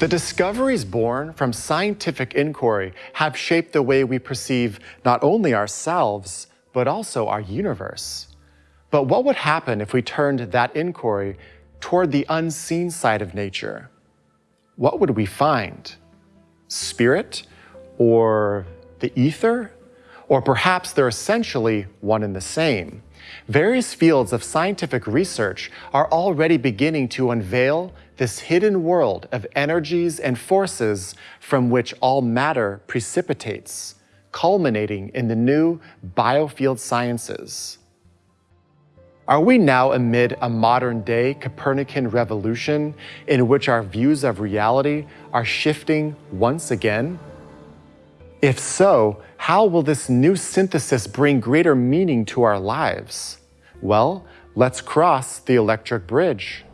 The discoveries born from scientific inquiry have shaped the way we perceive not only ourselves, but also our universe. But what would happen if we turned that inquiry toward the unseen side of nature? What would we find? Spirit? Or the ether? Or perhaps they're essentially one and the same. Various fields of scientific research are already beginning to unveil this hidden world of energies and forces from which all matter precipitates, culminating in the new biofield sciences. Are we now amid a modern day Copernican revolution in which our views of reality are shifting once again? If so, how will this new synthesis bring greater meaning to our lives? Well, let's cross the electric bridge.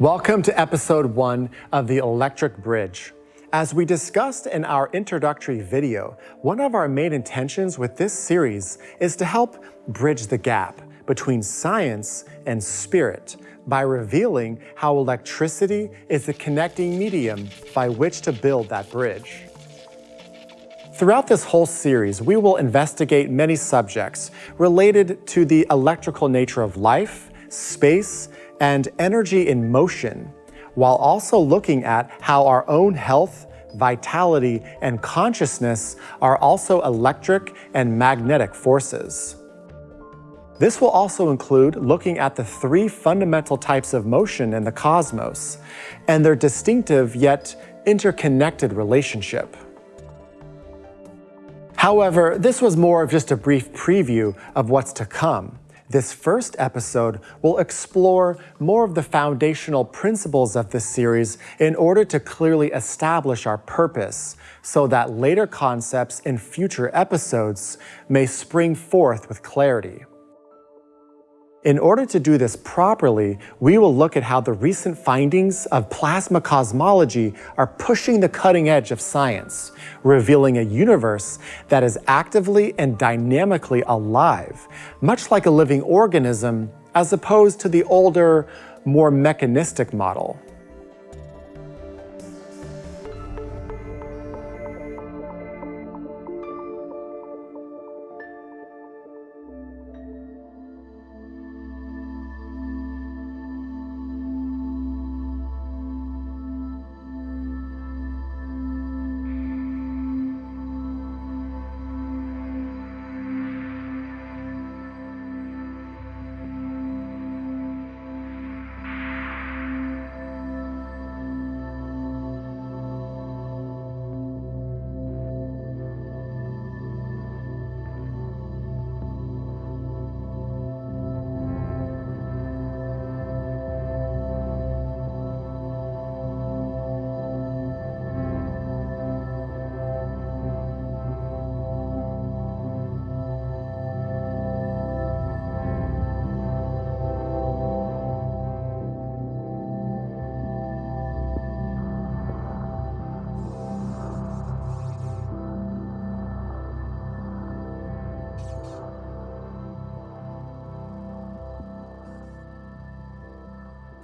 Welcome to episode one of The Electric Bridge. As we discussed in our introductory video, one of our main intentions with this series is to help bridge the gap between science and spirit by revealing how electricity is the connecting medium by which to build that bridge. Throughout this whole series, we will investigate many subjects related to the electrical nature of life, space, and energy in motion, while also looking at how our own health, vitality, and consciousness are also electric and magnetic forces. This will also include looking at the three fundamental types of motion in the cosmos and their distinctive yet interconnected relationship. However, this was more of just a brief preview of what's to come. This first episode will explore more of the foundational principles of this series in order to clearly establish our purpose so that later concepts in future episodes may spring forth with clarity. In order to do this properly, we will look at how the recent findings of plasma cosmology are pushing the cutting edge of science, revealing a universe that is actively and dynamically alive, much like a living organism, as opposed to the older, more mechanistic model.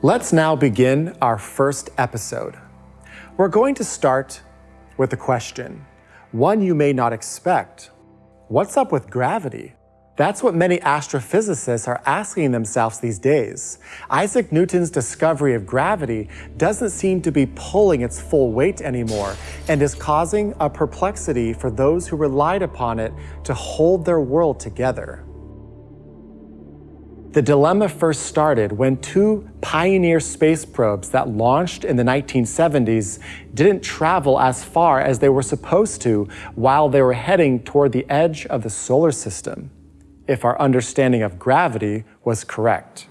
Let's now begin our first episode. We're going to start with a question, one you may not expect. What's up with gravity? That's what many astrophysicists are asking themselves these days. Isaac Newton's discovery of gravity doesn't seem to be pulling its full weight anymore and is causing a perplexity for those who relied upon it to hold their world together. The dilemma first started when two Pioneer space probes that launched in the 1970s didn't travel as far as they were supposed to while they were heading toward the edge of the solar system. if our understanding of gravity was correct.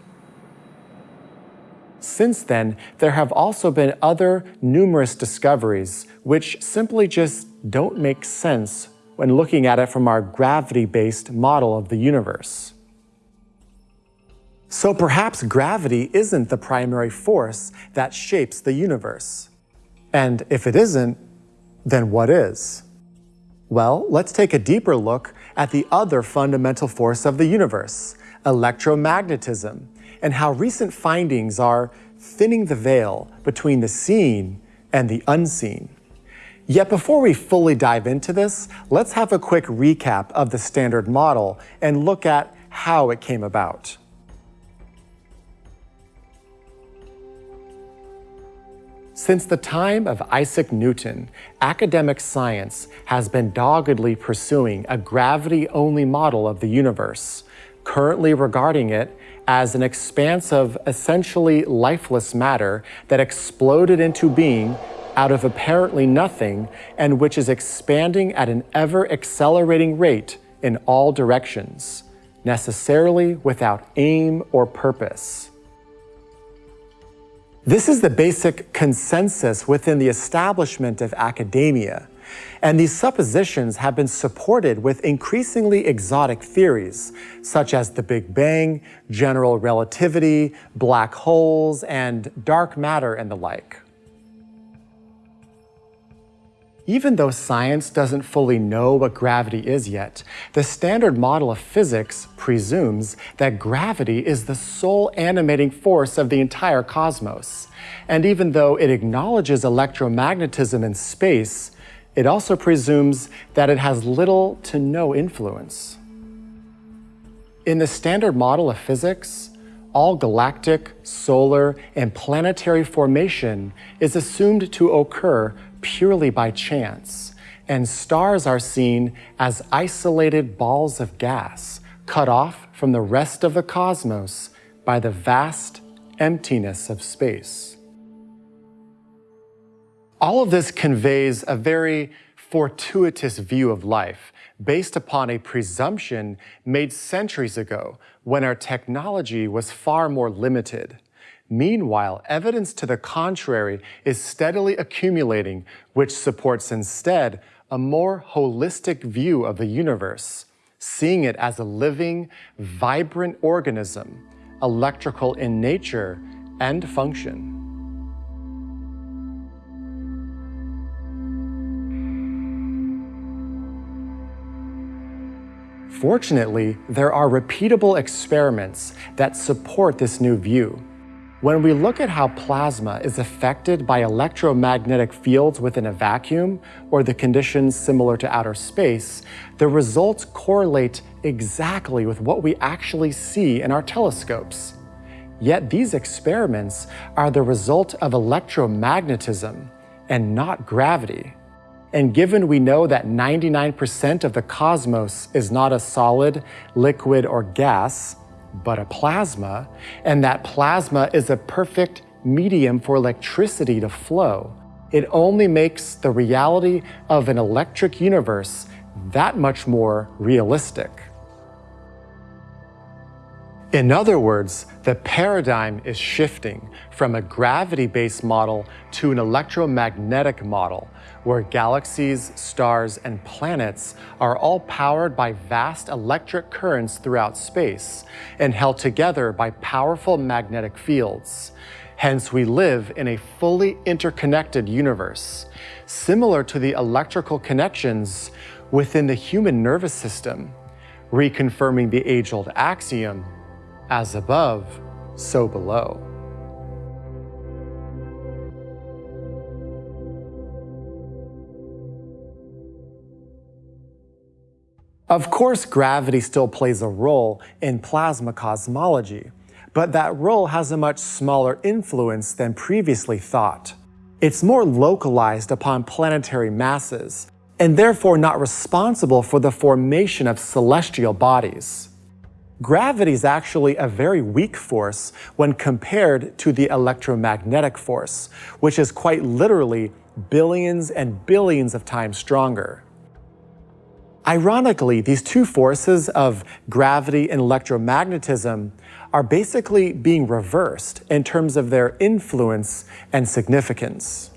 Since then, there have also been other numerous discoveries which simply just don't make sense when looking at it from our gravity-based model of the universe. So perhaps gravity isn't the primary force that shapes the universe. And if it isn't, then what is? Well, let's take a deeper look at the other fundamental force of the universe, electromagnetism, and how recent findings are thinning the veil between the seen and the unseen. Yet before we fully dive into this, let's have a quick recap of the Standard Model and look at how it came about. Since the time of Isaac Newton, academic science has been doggedly pursuing a gravity-only model of the universe, currently regarding it as an expanse of essentially lifeless matter that exploded into being out of apparently nothing and which is expanding at an ever accelerating rate in all directions, necessarily without aim or purpose. This is the basic consensus within the establishment of academia, and these suppositions have been supported with increasingly exotic theories, such as the Big Bang, general relativity, black holes, and dark matter and the like. Even though science doesn't fully know what gravity is yet, the standard model of physics presumes that gravity is the sole animating force of the entire cosmos. And even though it acknowledges electromagnetism in space, it also presumes that it has little to no influence. In the standard model of physics, all galactic, solar, and planetary formation is assumed to occur purely by chance, and stars are seen as isolated balls of gas cut off from the rest of the cosmos by the vast emptiness of space. All of this conveys a very fortuitous view of life based upon a presumption made centuries ago when our technology was far more limited. Meanwhile, evidence to the contrary is steadily accumulating, which supports instead a more holistic view of the universe, seeing it as a living, vibrant organism, electrical in nature and function. Fortunately, there are repeatable experiments that support this new view. When we look at how plasma is affected by electromagnetic fields within a vacuum or the conditions similar to outer space, the results correlate exactly with what we actually see in our telescopes. Yet these experiments are the result of electromagnetism and not gravity. And given we know that 99% of the cosmos is not a solid, liquid, or gas, but a plasma, and that plasma is a perfect medium for electricity to flow. It only makes the reality of an electric universe that much more realistic. In other words, the paradigm is shifting from a gravity-based model to an electromagnetic model, where galaxies, stars, and planets are all powered by vast electric currents throughout space and held together by powerful magnetic fields. Hence, we live in a fully interconnected universe, similar to the electrical connections within the human nervous system, reconfirming the age-old axiom, as above, so below. Of course, gravity still plays a role in plasma cosmology, but that role has a much smaller influence than previously thought. It's more localized upon planetary masses, and therefore not responsible for the formation of celestial bodies. Gravity is actually a very weak force when compared to the electromagnetic force, which is quite literally billions and billions of times stronger. Ironically, these two forces of gravity and electromagnetism are basically being reversed in terms of their influence and significance.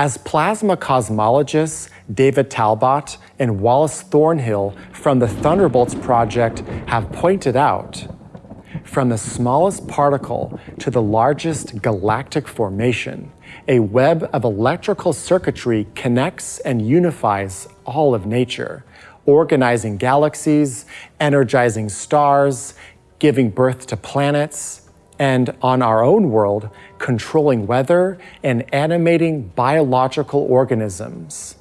As plasma cosmologists David Talbot and Wallace Thornhill from the Thunderbolts Project have pointed out, from the smallest particle to the largest galactic formation, a web of electrical circuitry connects and unifies all of nature, organizing galaxies, energizing stars, giving birth to planets, and on our own world, controlling weather and animating biological organisms.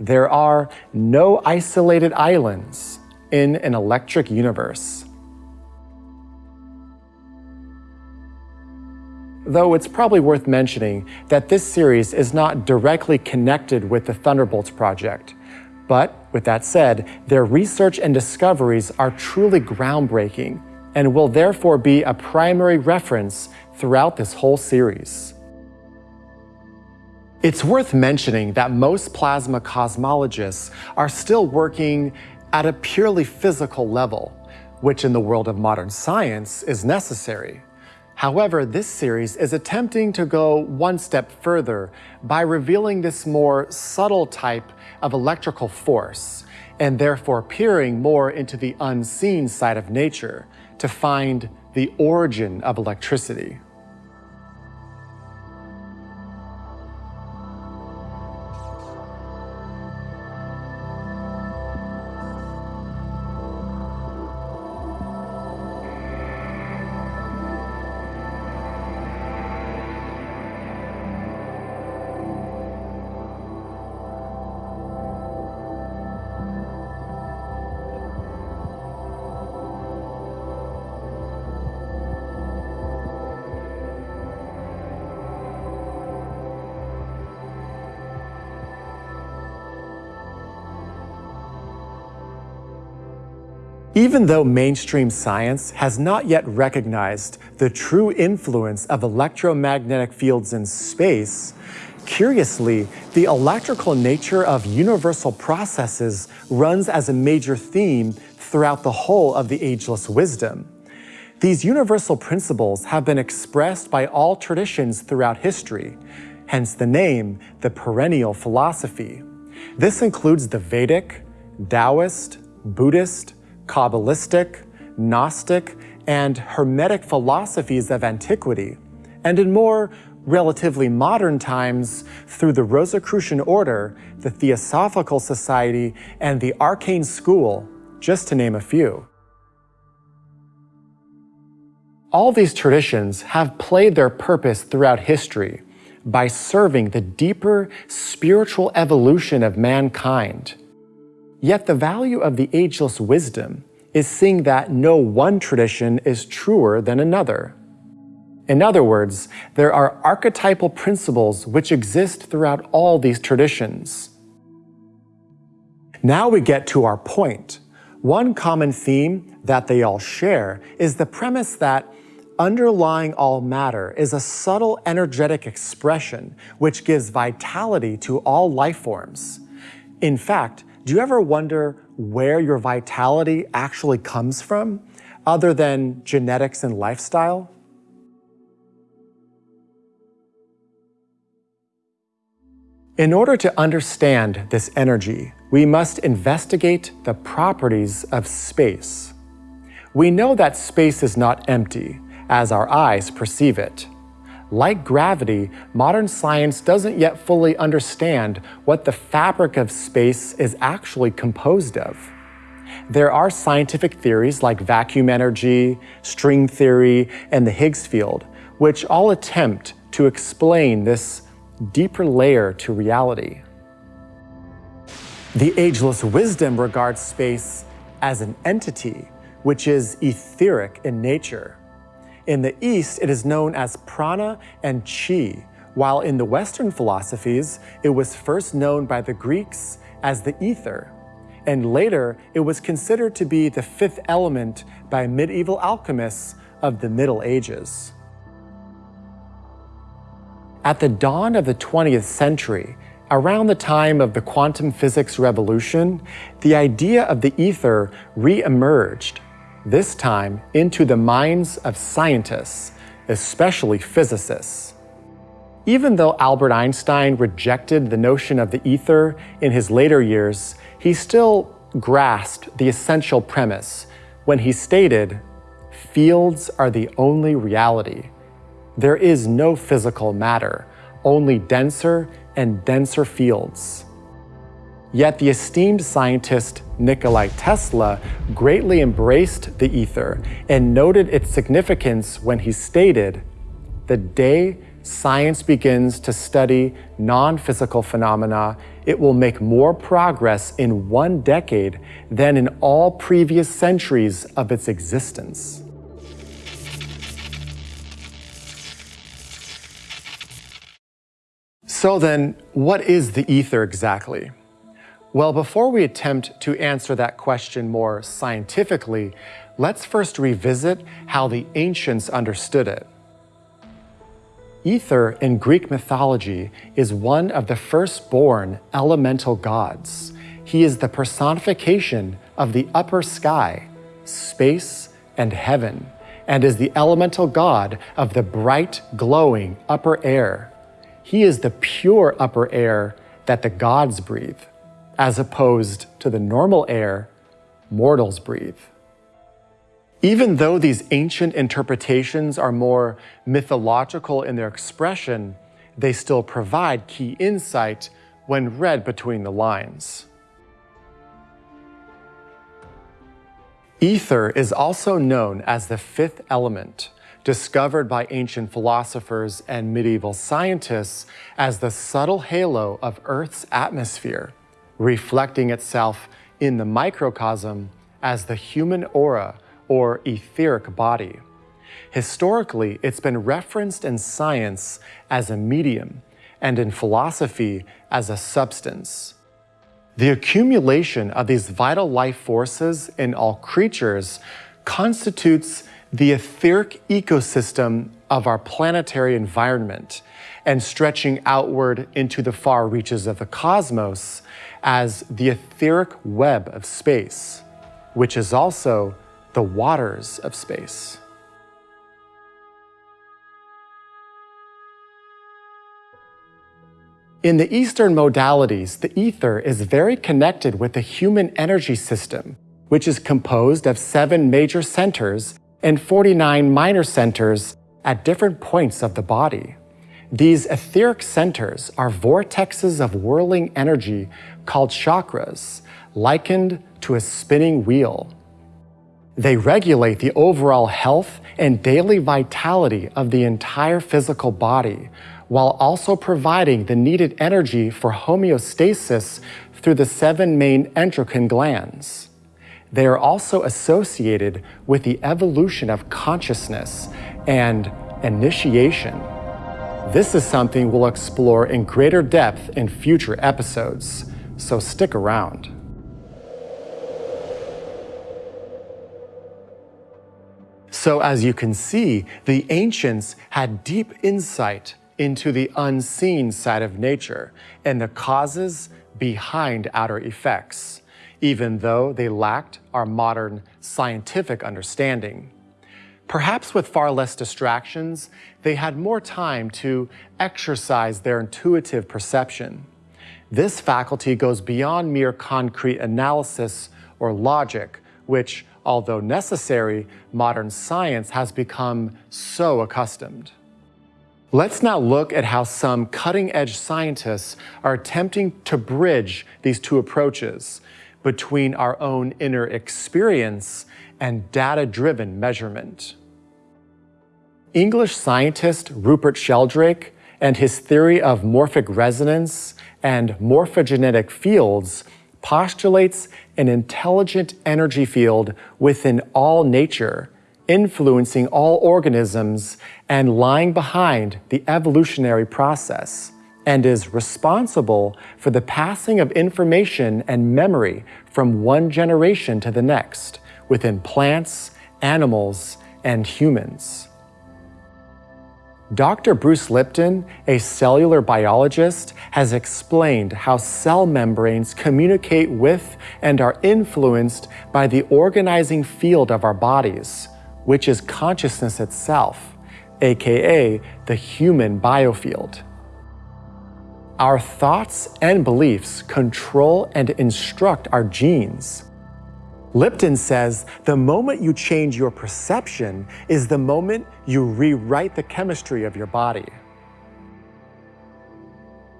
There are no isolated islands in an electric universe. Though it's probably worth mentioning that this series is not directly connected with the Thunderbolts project. But with that said, their research and discoveries are truly groundbreaking and will therefore be a primary reference throughout this whole series. It's worth mentioning that most plasma cosmologists are still working at a purely physical level, which in the world of modern science is necessary. However, this series is attempting to go one step further by revealing this more subtle type of electrical force, and therefore peering more into the unseen side of nature to find the origin of electricity. Even though mainstream science has not yet recognized the true influence of electromagnetic fields in space, curiously, the electrical nature of universal processes runs as a major theme throughout the whole of the ageless wisdom. These universal principles have been expressed by all traditions throughout history, hence the name, the perennial philosophy. This includes the Vedic, Taoist, Buddhist, Kabbalistic, Gnostic, and Hermetic philosophies of antiquity, and in more relatively modern times through the Rosicrucian Order, the Theosophical Society, and the Arcane School, just to name a few. All these traditions have played their purpose throughout history by serving the deeper spiritual evolution of mankind Yet the value of the ageless wisdom is seeing that no one tradition is truer than another. In other words, there are archetypal principles which exist throughout all these traditions. Now we get to our point. One common theme that they all share is the premise that underlying all matter is a subtle energetic expression which gives vitality to all life forms. In fact, do you ever wonder where your vitality actually comes from, other than genetics and lifestyle? In order to understand this energy, we must investigate the properties of space. We know that space is not empty, as our eyes perceive it. Like gravity, modern science doesn't yet fully understand what the fabric of space is actually composed of. There are scientific theories like vacuum energy, string theory, and the Higgs field, which all attempt to explain this deeper layer to reality. The ageless wisdom regards space as an entity, which is etheric in nature. In the East, it is known as prana and chi, while in the Western philosophies, it was first known by the Greeks as the ether, and later it was considered to be the fifth element by medieval alchemists of the Middle Ages. At the dawn of the 20th century, Around the time of the quantum physics revolution, the idea of the ether re-emerged, this time into the minds of scientists, especially physicists. Even though Albert Einstein rejected the notion of the ether in his later years, he still grasped the essential premise when he stated, fields are the only reality. There is no physical matter, only denser and denser fields. Yet the esteemed scientist Nikolai Tesla greatly embraced the ether and noted its significance when he stated, the day science begins to study non-physical phenomena, it will make more progress in one decade than in all previous centuries of its existence. So then, what is the ether exactly? Well, before we attempt to answer that question more scientifically, let's first revisit how the ancients understood it. Ether in Greek mythology is one of the firstborn elemental gods. He is the personification of the upper sky, space, and heaven, and is the elemental god of the bright, glowing upper air. He is the pure upper air that the gods breathe, as opposed to the normal air mortals breathe. Even though these ancient interpretations are more mythological in their expression, they still provide key insight when read between the lines. Ether is also known as the fifth element, discovered by ancient philosophers and medieval scientists as the subtle halo of Earth's atmosphere, reflecting itself in the microcosm as the human aura or etheric body. Historically, it's been referenced in science as a medium and in philosophy as a substance. The accumulation of these vital life forces in all creatures constitutes the etheric ecosystem of our planetary environment and stretching outward into the far reaches of the cosmos as the etheric web of space, which is also the waters of space. In the Eastern modalities, the ether is very connected with the human energy system, which is composed of seven major centers and 49 minor centers at different points of the body. These etheric centers are vortexes of whirling energy called chakras, likened to a spinning wheel. They regulate the overall health and daily vitality of the entire physical body, while also providing the needed energy for homeostasis through the seven main endocrine glands. They are also associated with the evolution of consciousness and initiation. This is something we'll explore in greater depth in future episodes, so stick around. So as you can see, the ancients had deep insight into the unseen side of nature and the causes behind outer effects, even though they lacked our modern scientific understanding. Perhaps with far less distractions, they had more time to exercise their intuitive perception. This faculty goes beyond mere concrete analysis or logic, which although necessary, modern science has become so accustomed. Let's now look at how some cutting-edge scientists are attempting to bridge these two approaches between our own inner experience and data-driven measurement. English scientist Rupert Sheldrake and his theory of morphic resonance and morphogenetic fields postulates an intelligent energy field within all nature, influencing all organisms and lying behind the evolutionary process, and is responsible for the passing of information and memory from one generation to the next within plants, animals, and humans. Dr. Bruce Lipton, a cellular biologist, has explained how cell membranes communicate with and are influenced by the organizing field of our bodies, which is consciousness itself, aka the human biofield. Our thoughts and beliefs control and instruct our genes. Lipton says the moment you change your perception is the moment you rewrite the chemistry of your body.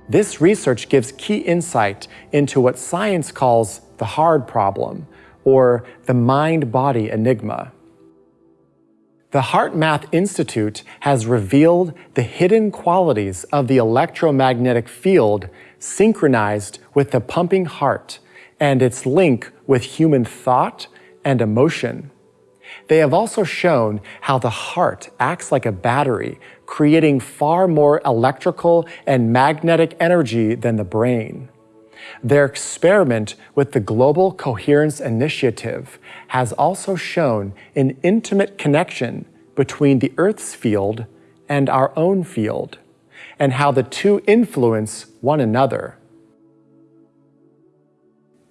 This research gives key insight into what science calls the hard problem, or the mind-body enigma. The HeartMath Institute has revealed the hidden qualities of the electromagnetic field synchronized with the pumping heart and its link with human thought and emotion. They have also shown how the heart acts like a battery, creating far more electrical and magnetic energy than the brain. Their experiment with the Global Coherence Initiative has also shown an intimate connection between the Earth's field and our own field, and how the two influence one another.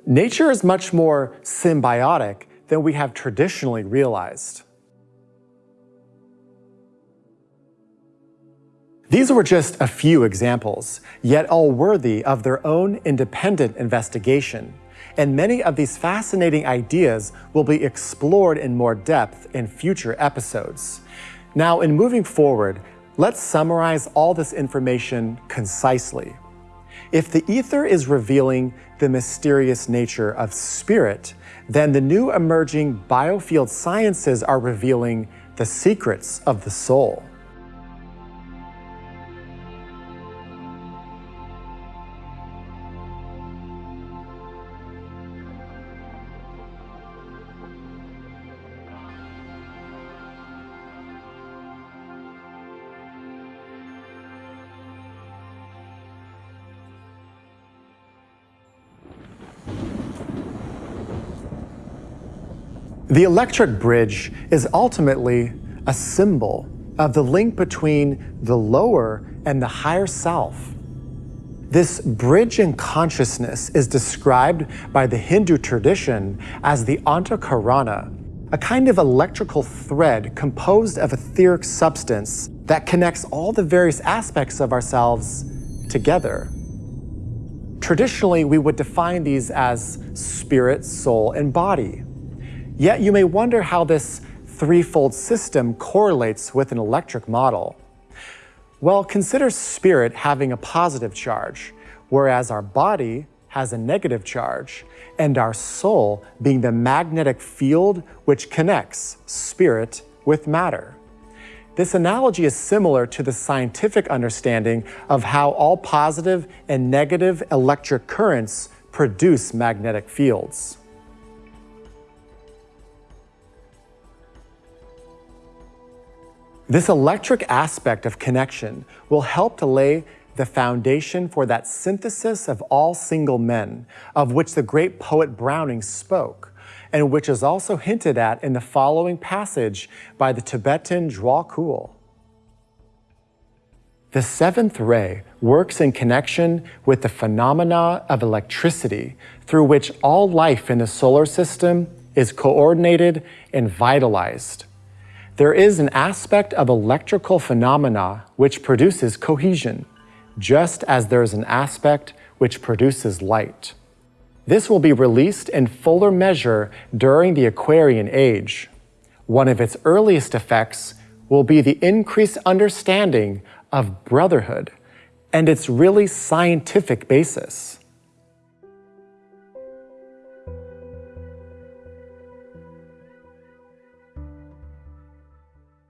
Nature is much more symbiotic than we have traditionally realized. These were just a few examples, yet all worthy of their own independent investigation, and many of these fascinating ideas will be explored in more depth in future episodes. Now, in moving forward, let's summarize all this information concisely. If the ether is revealing the mysterious nature of spirit, then the new emerging biofield sciences are revealing the secrets of the soul. The electric bridge is ultimately a symbol of the link between the lower and the higher self. This bridge in consciousness is described by the Hindu tradition as the Antakarana, a kind of electrical thread composed of etheric substance that connects all the various aspects of ourselves together. Traditionally, we would define these as spirit, soul, and body. Yet you may wonder how this threefold system correlates with an electric model. Well, consider spirit having a positive charge, whereas our body has a negative charge, and our soul being the magnetic field which connects spirit with matter. This analogy is similar to the scientific understanding of how all positive and negative electric currents produce magnetic fields. This electric aspect of connection will help to lay the foundation for that synthesis of all single men, of which the great poet Browning spoke, and which is also hinted at in the following passage by the Tibetan Djwhal Khul. The seventh ray works in connection with the phenomena of electricity through which all life in the solar system is coordinated and vitalized. There is an aspect of electrical phenomena which produces cohesion, just as there is an aspect which produces light. This will be released in fuller measure during the Aquarian Age. One of its earliest effects will be the increased understanding of brotherhood and its really scientific basis.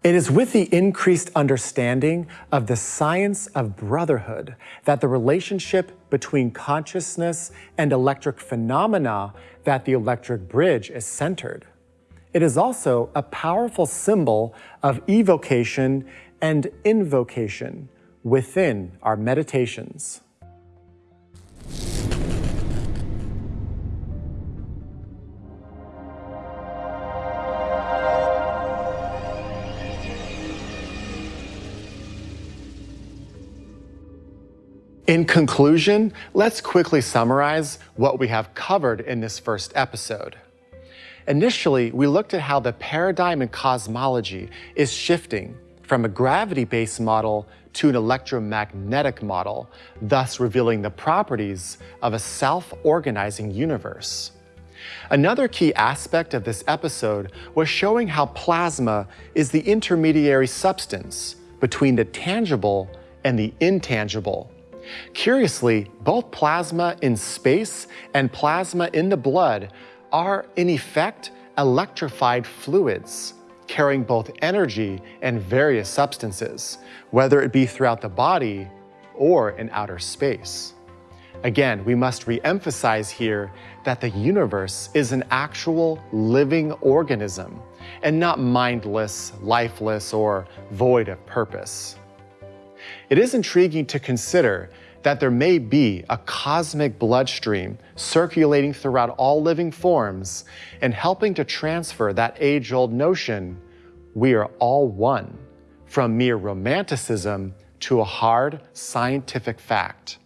It is with the increased understanding of the science of brotherhood that the relationship between consciousness and electric phenomena that the electric bridge is centered. It is also a powerful symbol of evocation and invocation within our meditations. In conclusion, let's quickly summarize what we have covered in this first episode. Initially, we looked at how the paradigm in cosmology is shifting from a gravity-based model to an electromagnetic model, thus revealing the properties of a self-organizing universe. Another key aspect of this episode was showing how plasma is the intermediary substance between the tangible and the intangible. Curiously, both plasma in space and plasma in the blood are, in effect, electrified fluids, carrying both energy and various substances, whether it be throughout the body or in outer space. Again, we must re-emphasize here that the universe is an actual living organism and not mindless, lifeless, or void of purpose. It is intriguing to consider that there may be a cosmic bloodstream circulating throughout all living forms and helping to transfer that age-old notion, we are all one, from mere romanticism to a hard scientific fact.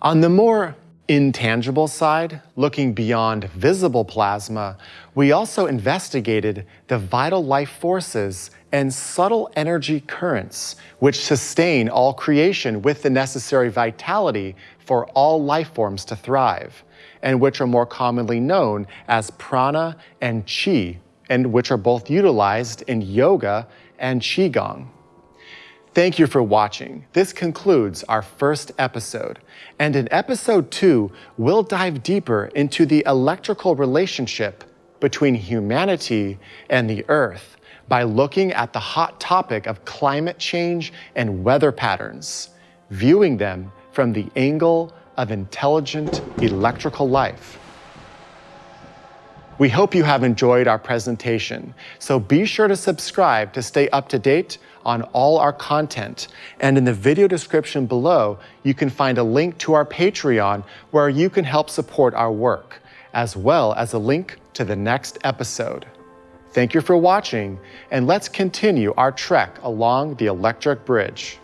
On the more intangible side, looking beyond visible plasma, we also investigated the vital life forces and subtle energy currents which sustain all creation with the necessary vitality for all life forms to thrive, and which are more commonly known as prana and chi, and which are both utilized in yoga and qigong. Thank you for watching. This concludes our first episode. And in episode two, we'll dive deeper into the electrical relationship between humanity and the earth by looking at the hot topic of climate change and weather patterns, viewing them from the angle of intelligent electrical life. We hope you have enjoyed our presentation, so be sure to subscribe to stay up to date on all our content. And in the video description below, you can find a link to our Patreon where you can help support our work, as well as a link to the next episode. Thank you for watching, and let's continue our trek along the electric bridge.